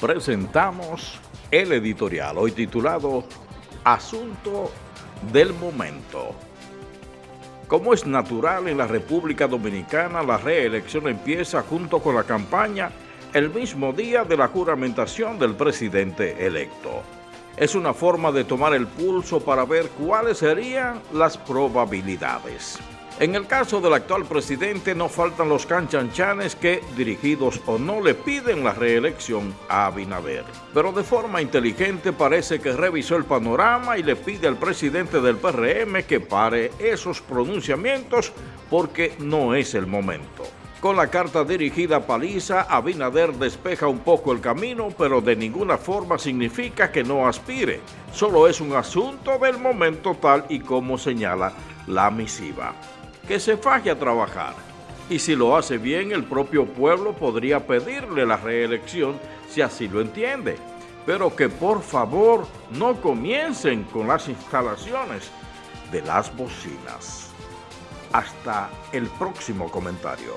presentamos el editorial, hoy titulado Asunto del Momento. Como es natural en la República Dominicana, la reelección empieza junto con la campaña el mismo día de la juramentación del presidente electo. Es una forma de tomar el pulso para ver cuáles serían las probabilidades. En el caso del actual presidente no faltan los canchanchanes que, dirigidos o no, le piden la reelección a Abinader. Pero de forma inteligente parece que revisó el panorama y le pide al presidente del PRM que pare esos pronunciamientos porque no es el momento. Con la carta dirigida a Paliza, Abinader despeja un poco el camino, pero de ninguna forma significa que no aspire. Solo es un asunto del momento tal y como señala la misiva que se faje a trabajar. Y si lo hace bien, el propio pueblo podría pedirle la reelección si así lo entiende. Pero que por favor no comiencen con las instalaciones de las bocinas. Hasta el próximo comentario.